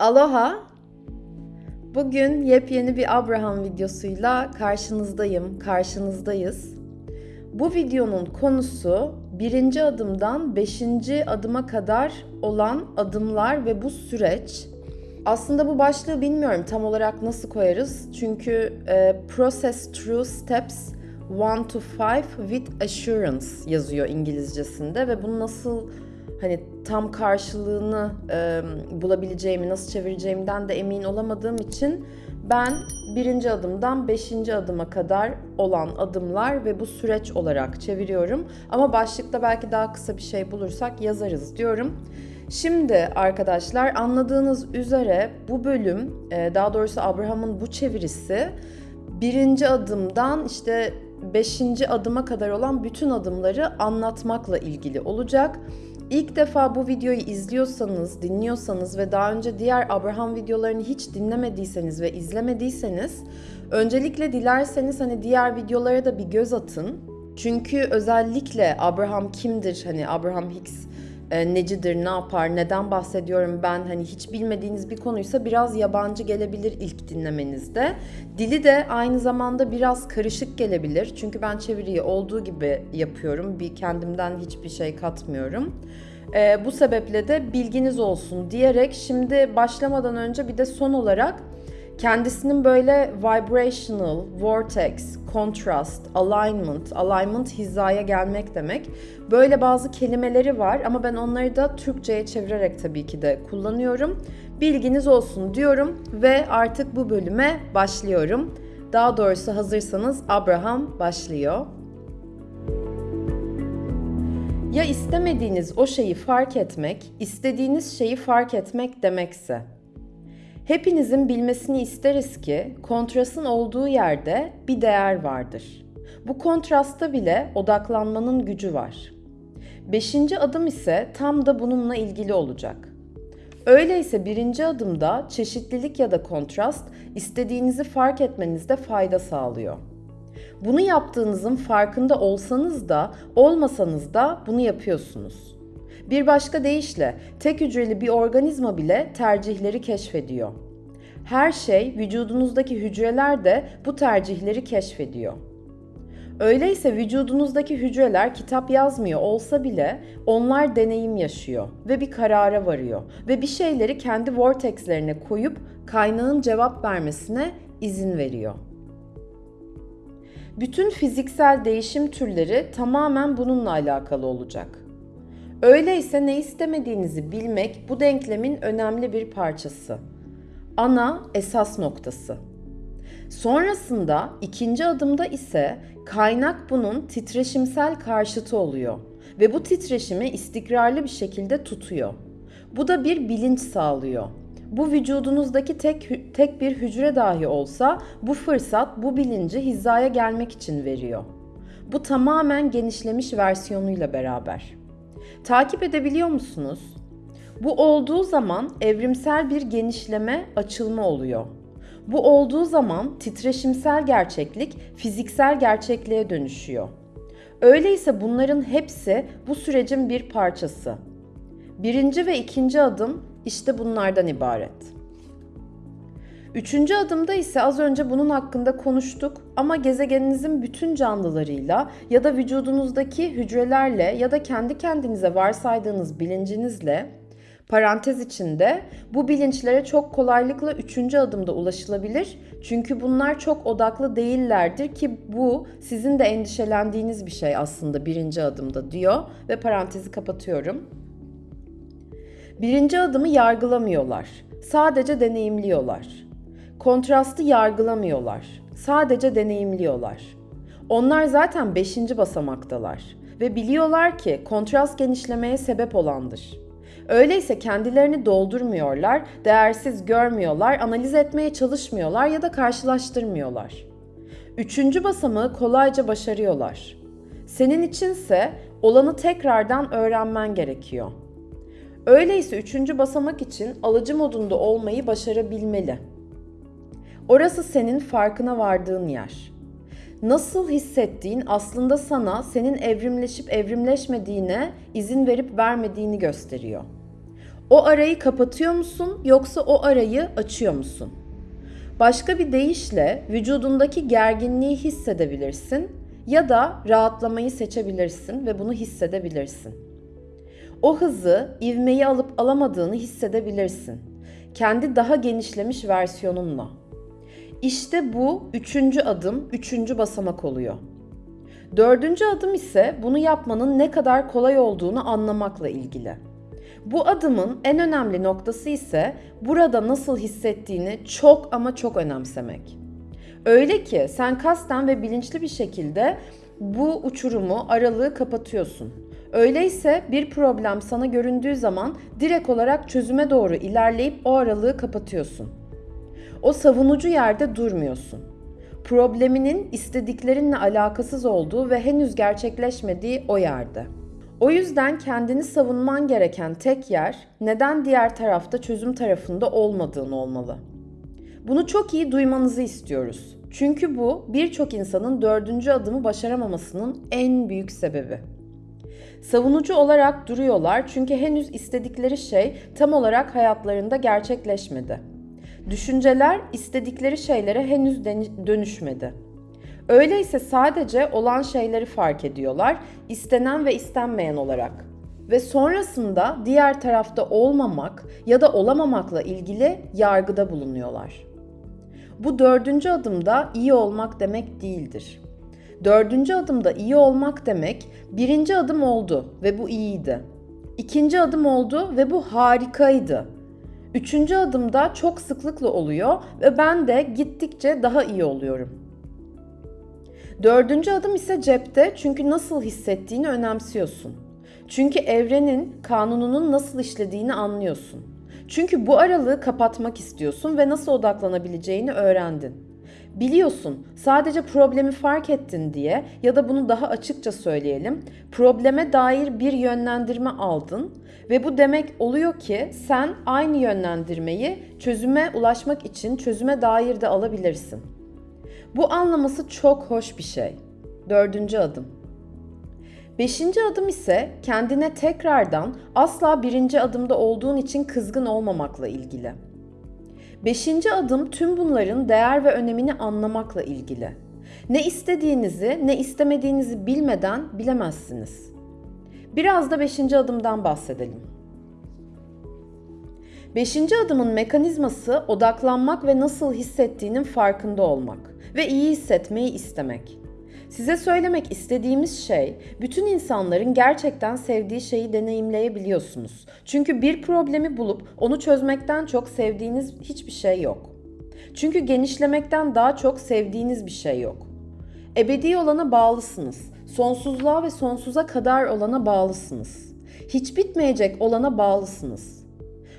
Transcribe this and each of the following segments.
Aloha! Bugün yepyeni bir Abraham videosuyla karşınızdayım, karşınızdayız. Bu videonun konusu birinci adımdan beşinci adıma kadar olan adımlar ve bu süreç. Aslında bu başlığı bilmiyorum tam olarak nasıl koyarız. Çünkü e, Process Through Steps 1 to 5 with Assurance yazıyor İngilizcesinde ve bunu nasıl hani tam karşılığını e, bulabileceğimi, nasıl çevireceğimden de emin olamadığım için ben birinci adımdan beşinci adıma kadar olan adımlar ve bu süreç olarak çeviriyorum. Ama başlıkta belki daha kısa bir şey bulursak yazarız diyorum. Şimdi arkadaşlar anladığınız üzere bu bölüm, daha doğrusu Abraham'ın bu çevirisi birinci adımdan işte beşinci adıma kadar olan bütün adımları anlatmakla ilgili olacak. İlk defa bu videoyu izliyorsanız, dinliyorsanız ve daha önce diğer Abraham videolarını hiç dinlemediyseniz ve izlemediyseniz öncelikle dilerseniz hani diğer videolara da bir göz atın. Çünkü özellikle Abraham kimdir? Hani Abraham Hicks e, necidir, ne yapar, neden bahsediyorum ben hani hiç bilmediğiniz bir konuysa biraz yabancı gelebilir ilk dinlemenizde. Dili de aynı zamanda biraz karışık gelebilir. Çünkü ben çeviriyi olduğu gibi yapıyorum. Bir kendimden hiçbir şey katmıyorum. E, bu sebeple de bilginiz olsun diyerek şimdi başlamadan önce bir de son olarak kendisinin böyle vibrational, vortex, contrast, alignment, alignment hizaya gelmek demek. Böyle bazı kelimeleri var ama ben onları da Türkçe'ye çevirerek tabii ki de kullanıyorum. Bilginiz olsun diyorum ve artık bu bölüme başlıyorum. Daha doğrusu hazırsanız Abraham başlıyor. Ya istemediğiniz o şeyi fark etmek, istediğiniz şeyi fark etmek demekse. Hepinizin bilmesini isteriz ki kontrastın olduğu yerde bir değer vardır. Bu kontrasta bile odaklanmanın gücü var. Beşinci adım ise tam da bununla ilgili olacak. Öyleyse birinci adımda çeşitlilik ya da kontrast istediğinizi fark etmenizde fayda sağlıyor. Bunu yaptığınızın farkında olsanız da olmasanız da bunu yapıyorsunuz. Bir başka deyişle tek hücreli bir organizma bile tercihleri keşfediyor. Her şey vücudunuzdaki hücreler de bu tercihleri keşfediyor. Öyleyse vücudunuzdaki hücreler kitap yazmıyor olsa bile onlar deneyim yaşıyor ve bir karara varıyor ve bir şeyleri kendi vortexlerine koyup kaynağın cevap vermesine izin veriyor. Bütün fiziksel değişim türleri tamamen bununla alakalı olacak. Öyleyse ne istemediğinizi bilmek bu denklemin önemli bir parçası. Ana esas noktası. Sonrasında ikinci adımda ise kaynak bunun titreşimsel karşıtı oluyor ve bu titreşimi istikrarlı bir şekilde tutuyor. Bu da bir bilinç sağlıyor. Bu vücudunuzdaki tek tek bir hücre dahi olsa bu fırsat bu bilinci hizaya gelmek için veriyor. Bu tamamen genişlemiş versiyonuyla beraber. Takip edebiliyor musunuz? Bu olduğu zaman evrimsel bir genişleme, açılma oluyor. Bu olduğu zaman titreşimsel gerçeklik fiziksel gerçekliğe dönüşüyor. Öyleyse bunların hepsi bu sürecin bir parçası. Birinci ve ikinci adım işte bunlardan ibaret. Üçüncü adımda ise az önce bunun hakkında konuştuk ama gezegeninizin bütün canlılarıyla ya da vücudunuzdaki hücrelerle ya da kendi kendinize varsaydığınız bilincinizle parantez içinde bu bilinçlere çok kolaylıkla üçüncü adımda ulaşılabilir. Çünkü bunlar çok odaklı değillerdir ki bu sizin de endişelendiğiniz bir şey aslında birinci adımda diyor ve parantezi kapatıyorum. Birinci adımı yargılamıyorlar. Sadece deneyimliyorlar. Kontrastı yargılamıyorlar. Sadece deneyimliyorlar. Onlar zaten beşinci basamaktalar ve biliyorlar ki kontrast genişlemeye sebep olandır. Öyleyse kendilerini doldurmuyorlar, değersiz görmüyorlar, analiz etmeye çalışmıyorlar ya da karşılaştırmıyorlar. Üçüncü basamağı kolayca başarıyorlar. Senin içinse olanı tekrardan öğrenmen gerekiyor. Öyleyse üçüncü basamak için alıcı modunda olmayı başarabilmeli. Orası senin farkına vardığın yer. Nasıl hissettiğin aslında sana senin evrimleşip evrimleşmediğine izin verip vermediğini gösteriyor. O arayı kapatıyor musun yoksa o arayı açıyor musun? Başka bir deyişle vücudundaki gerginliği hissedebilirsin ya da rahatlamayı seçebilirsin ve bunu hissedebilirsin. O hızı, ivmeyi alıp alamadığını hissedebilirsin. Kendi daha genişlemiş versiyonunla. İşte bu üçüncü adım, üçüncü basamak oluyor. Dördüncü adım ise bunu yapmanın ne kadar kolay olduğunu anlamakla ilgili. Bu adımın en önemli noktası ise burada nasıl hissettiğini çok ama çok önemsemek. Öyle ki sen kasten ve bilinçli bir şekilde bu uçurumu, aralığı kapatıyorsun. Öyleyse bir problem sana göründüğü zaman direkt olarak çözüme doğru ilerleyip o aralığı kapatıyorsun. O savunucu yerde durmuyorsun. Probleminin istediklerinle alakasız olduğu ve henüz gerçekleşmediği o yerde. O yüzden kendini savunman gereken tek yer neden diğer tarafta çözüm tarafında olmadığın olmalı. Bunu çok iyi duymanızı istiyoruz. Çünkü bu birçok insanın dördüncü adımı başaramamasının en büyük sebebi. Savunucu olarak duruyorlar çünkü henüz istedikleri şey tam olarak hayatlarında gerçekleşmedi. Düşünceler istedikleri şeylere henüz dönüşmedi. Öyleyse sadece olan şeyleri fark ediyorlar, istenen ve istenmeyen olarak. Ve sonrasında diğer tarafta olmamak ya da olamamakla ilgili yargıda bulunuyorlar. Bu dördüncü adımda iyi olmak demek değildir. Dördüncü adımda iyi olmak demek birinci adım oldu ve bu iyiydi. İkinci adım oldu ve bu harikaydı. Üçüncü adımda çok sıklıkla oluyor ve ben de gittikçe daha iyi oluyorum. Dördüncü adım ise cepte çünkü nasıl hissettiğini önemsiyorsun. Çünkü evrenin kanununun nasıl işlediğini anlıyorsun. Çünkü bu aralığı kapatmak istiyorsun ve nasıl odaklanabileceğini öğrendin. Biliyorsun, sadece problemi fark ettin diye ya da bunu daha açıkça söyleyelim, probleme dair bir yönlendirme aldın ve bu demek oluyor ki sen aynı yönlendirmeyi çözüme ulaşmak için çözüme dair de alabilirsin. Bu anlaması çok hoş bir şey. Dördüncü adım. Beşinci adım ise kendine tekrardan asla birinci adımda olduğun için kızgın olmamakla ilgili. Beşinci adım tüm bunların değer ve önemini anlamakla ilgili. Ne istediğinizi ne istemediğinizi bilmeden bilemezsiniz. Biraz da beşinci adımdan bahsedelim. Beşinci adımın mekanizması odaklanmak ve nasıl hissettiğinin farkında olmak ve iyi hissetmeyi istemek. Size söylemek istediğimiz şey, bütün insanların gerçekten sevdiği şeyi deneyimleyebiliyorsunuz. Çünkü bir problemi bulup onu çözmekten çok sevdiğiniz hiçbir şey yok. Çünkü genişlemekten daha çok sevdiğiniz bir şey yok. Ebedi olana bağlısınız. Sonsuzluğa ve sonsuza kadar olana bağlısınız. Hiç bitmeyecek olana bağlısınız.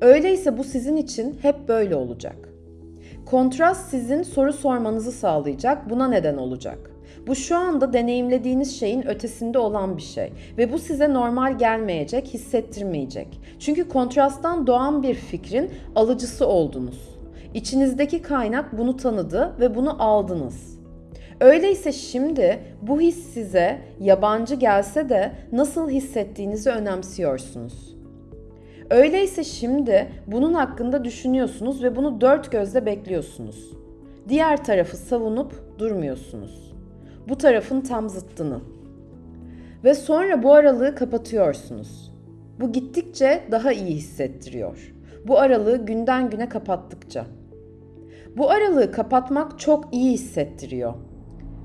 Öyleyse bu sizin için hep böyle olacak. Kontrast sizin soru sormanızı sağlayacak, buna neden olacak. Bu şu anda deneyimlediğiniz şeyin ötesinde olan bir şey ve bu size normal gelmeyecek, hissettirmeyecek. Çünkü kontrasttan doğan bir fikrin alıcısı oldunuz. İçinizdeki kaynak bunu tanıdı ve bunu aldınız. Öyleyse şimdi bu his size yabancı gelse de nasıl hissettiğinizi önemsiyorsunuz. Öyleyse şimdi bunun hakkında düşünüyorsunuz ve bunu dört gözle bekliyorsunuz. Diğer tarafı savunup durmuyorsunuz. Bu tarafın tam zıttını. Ve sonra bu aralığı kapatıyorsunuz. Bu gittikçe daha iyi hissettiriyor. Bu aralığı günden güne kapattıkça. Bu aralığı kapatmak çok iyi hissettiriyor.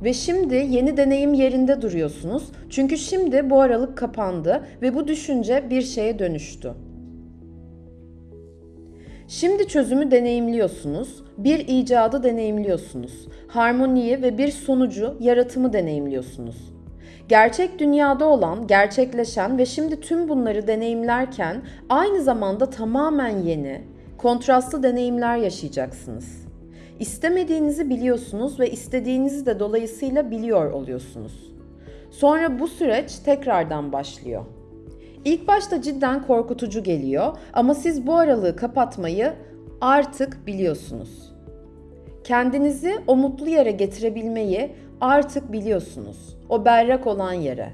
Ve şimdi yeni deneyim yerinde duruyorsunuz. Çünkü şimdi bu aralık kapandı ve bu düşünce bir şeye dönüştü. Şimdi çözümü deneyimliyorsunuz, bir icadı deneyimliyorsunuz, harmoniyi ve bir sonucu, yaratımı deneyimliyorsunuz. Gerçek dünyada olan, gerçekleşen ve şimdi tüm bunları deneyimlerken aynı zamanda tamamen yeni, kontrastlı deneyimler yaşayacaksınız. İstemediğinizi biliyorsunuz ve istediğinizi de dolayısıyla biliyor oluyorsunuz. Sonra bu süreç tekrardan başlıyor. İlk başta cidden korkutucu geliyor ama siz bu aralığı kapatmayı artık biliyorsunuz. Kendinizi o mutlu yere getirebilmeyi artık biliyorsunuz. O berrak olan yere.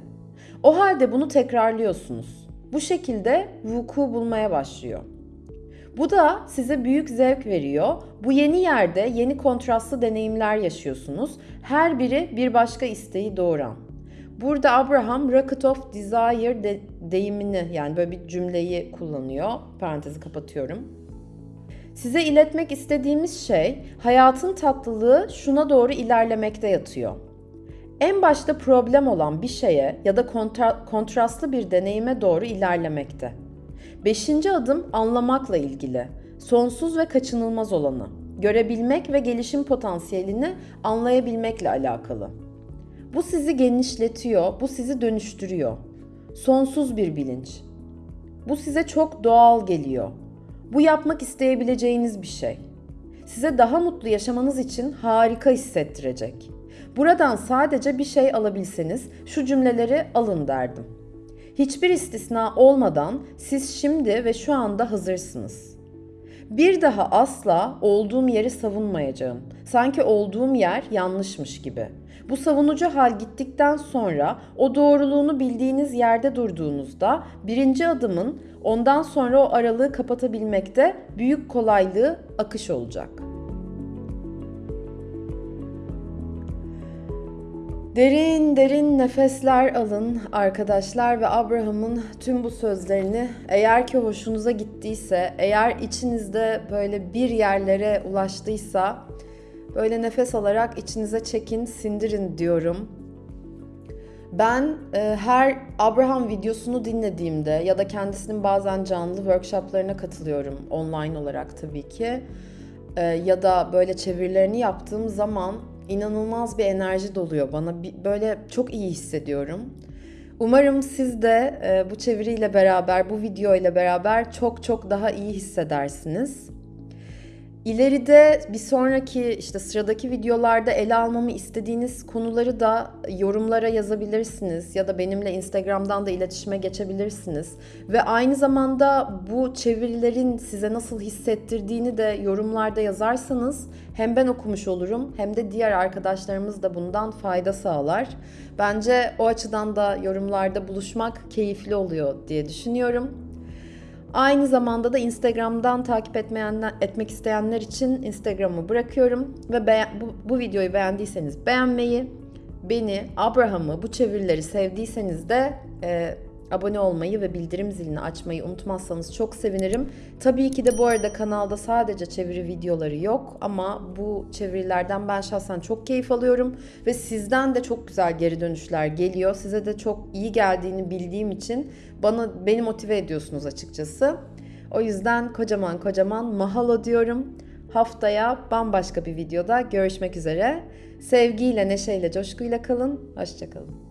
O halde bunu tekrarlıyorsunuz. bu şekilde vuku bulmaya başlıyor. Bu da size büyük zevk veriyor. Bu yeni yerde yeni kontrastlı deneyimler yaşıyorsunuz. Her biri bir başka isteği doğuran. Burada Abraham rocket of desire de, deyimini yani böyle bir cümleyi kullanıyor. Parantezi kapatıyorum. Size iletmek istediğimiz şey hayatın tatlılığı şuna doğru ilerlemekte yatıyor. En başta problem olan bir şeye ya da kontra, kontrastlı bir deneyime doğru ilerlemekte. Beşinci adım anlamakla ilgili. Sonsuz ve kaçınılmaz olanı. Görebilmek ve gelişim potansiyelini anlayabilmekle alakalı. Bu sizi genişletiyor, bu sizi dönüştürüyor. Sonsuz bir bilinç. Bu size çok doğal geliyor. Bu yapmak isteyebileceğiniz bir şey. Size daha mutlu yaşamanız için harika hissettirecek. Buradan sadece bir şey alabilseniz şu cümleleri alın derdim. Hiçbir istisna olmadan siz şimdi ve şu anda hazırsınız. Bir daha asla olduğum yeri savunmayacağım. Sanki olduğum yer yanlışmış gibi. Bu savunucu hal gittikten sonra o doğruluğunu bildiğiniz yerde durduğunuzda birinci adımın ondan sonra o aralığı kapatabilmekte büyük kolaylığı akış olacak. Derin derin nefesler alın arkadaşlar ve Abraham'ın tüm bu sözlerini eğer ki hoşunuza gittiyse, eğer içinizde böyle bir yerlere ulaştıysa böyle nefes alarak içinize çekin, sindirin diyorum. Ben e, her Abraham videosunu dinlediğimde ya da kendisinin bazen canlı workshoplarına katılıyorum online olarak tabii ki. E, ya da böyle çevirilerini yaptığım zaman inanılmaz bir enerji doluyor bana. Böyle çok iyi hissediyorum. Umarım siz de e, bu çeviriyle beraber, bu video ile beraber çok çok daha iyi hissedersiniz. İleride bir sonraki işte sıradaki videolarda ele almamı istediğiniz konuları da yorumlara yazabilirsiniz ya da benimle Instagram'dan da iletişime geçebilirsiniz. Ve aynı zamanda bu çevirilerin size nasıl hissettirdiğini de yorumlarda yazarsanız hem ben okumuş olurum hem de diğer arkadaşlarımız da bundan fayda sağlar. Bence o açıdan da yorumlarda buluşmak keyifli oluyor diye düşünüyorum. Aynı zamanda da Instagram'dan takip etmeyenler, etmek isteyenler için Instagram'ı bırakıyorum. Ve beğen, bu, bu videoyu beğendiyseniz beğenmeyi, beni, Abraham'ı, bu çevirileri sevdiyseniz de e, abone olmayı ve bildirim zilini açmayı unutmazsanız çok sevinirim. Tabii ki de bu arada kanalda sadece çeviri videoları yok ama bu çevirilerden ben şahsen çok keyif alıyorum ve sizden de çok güzel geri dönüşler geliyor. Size de çok iyi geldiğini bildiğim için bana beni motive ediyorsunuz açıkçası. O yüzden kocaman kocaman mahalo diyorum. Haftaya bambaşka bir videoda görüşmek üzere. Sevgiyle, neşeyle, coşkuyla kalın. Hoşçakalın.